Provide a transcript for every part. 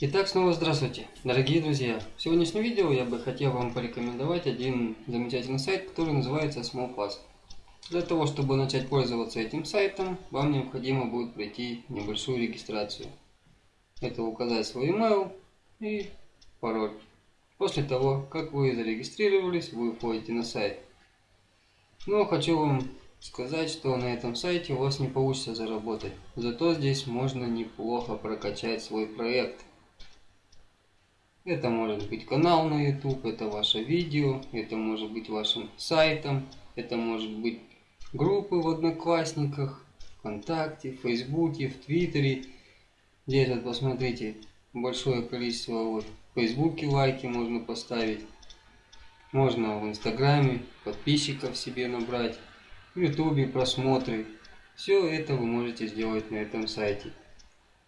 Итак, снова здравствуйте, дорогие друзья. В сегодняшнем видео я бы хотел вам порекомендовать один замечательный сайт, который называется SmallFast. Для того, чтобы начать пользоваться этим сайтом, вам необходимо будет пройти небольшую регистрацию. Это указать свой email и пароль. После того, как вы зарегистрировались, вы входите на сайт. Но хочу вам сказать, что на этом сайте у вас не получится заработать. Зато здесь можно неплохо прокачать свой проект. Это может быть канал на YouTube, это ваше видео, это может быть вашим сайтом, это может быть группы в Одноклассниках, ВКонтакте, в Фейсбуке, в Твиттере. Здесь вот посмотрите, большое количество вот в Фейсбуке лайки можно поставить. Можно в Инстаграме подписчиков себе набрать, в Ютубе просмотры. Все это вы можете сделать на этом сайте.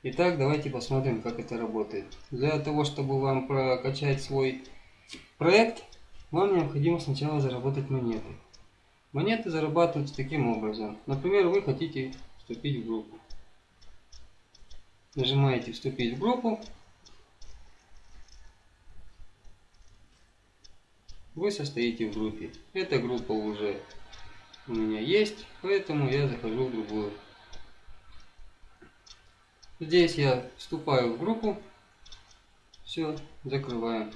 Итак, давайте посмотрим, как это работает. Для того, чтобы вам прокачать свой проект, вам необходимо сначала заработать монеты. Монеты зарабатываются таким образом. Например, вы хотите вступить в группу. Нажимаете «Вступить в группу». Вы состоите в группе. Эта группа уже у меня есть, поэтому я захожу в другую. Здесь я вступаю в группу. Все, закрываем.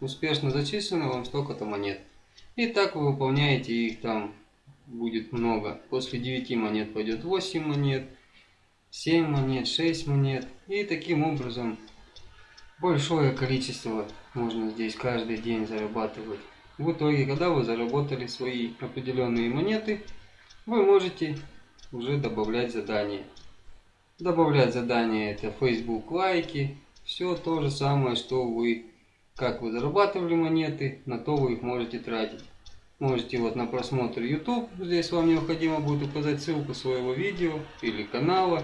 Успешно зачислено вам столько-то монет. И так вы выполняете их там будет много. После 9 монет пойдет 8 монет, 7 монет, 6 монет. И таким образом большое количество можно здесь каждый день зарабатывать. В итоге, когда вы заработали свои определенные монеты, вы можете уже добавлять задания. Добавлять задания это Facebook лайки. Все то же самое, что вы, как вы зарабатывали монеты, на то вы их можете тратить. Можете вот на просмотр YouTube, здесь вам необходимо будет указать ссылку своего видео или канала.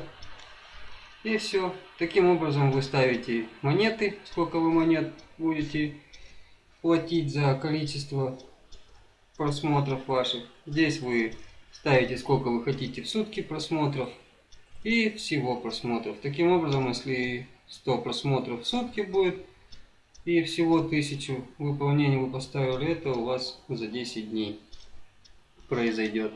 И все. Таким образом вы ставите монеты, сколько вы монет будете платить за количество просмотров ваших. Здесь вы ставите сколько вы хотите в сутки просмотров и всего просмотров. Таким образом, если 100 просмотров в сутки будет и всего 1000 выполнений вы поставили, это у вас за 10 дней произойдет.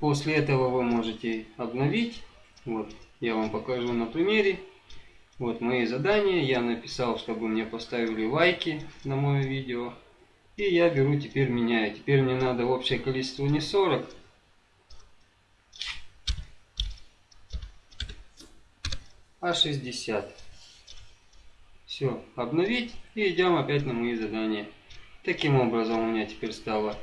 После этого вы можете обновить. Вот, я вам покажу на примере. Вот мои задания. Я написал, чтобы мне поставили лайки на мое видео. И я беру, теперь меняю. Теперь мне надо общее количество не 40, А60. Все, обновить и идем опять на мои задания. Таким образом у меня теперь стало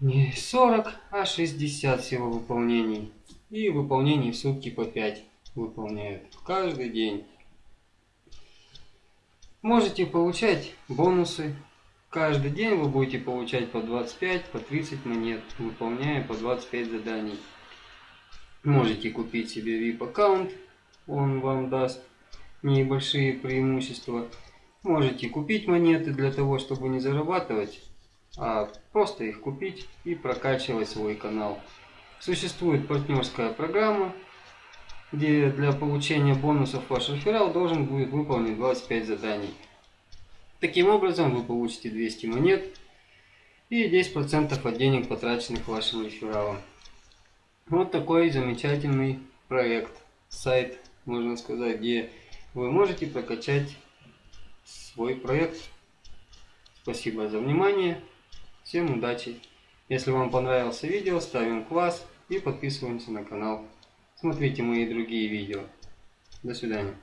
не 40, а 60 всего выполнений. И выполнений в сутки по 5 выполняют каждый день. Можете получать бонусы. Каждый день вы будете получать по 25, по 30 монет, выполняя по 25 заданий. Можете купить себе VIP аккаунт он вам даст небольшие преимущества. Можете купить монеты для того, чтобы не зарабатывать, а просто их купить и прокачивать свой канал. Существует партнерская программа, где для получения бонусов ваш реферал должен будет выполнить 25 заданий. Таким образом вы получите 200 монет и 10% от денег, потраченных вашим рефералом. Вот такой замечательный проект, сайт можно сказать, где вы можете прокачать свой проект. Спасибо за внимание. Всем удачи. Если вам понравился видео, ставим класс и подписываемся на канал. Смотрите мои другие видео. До свидания.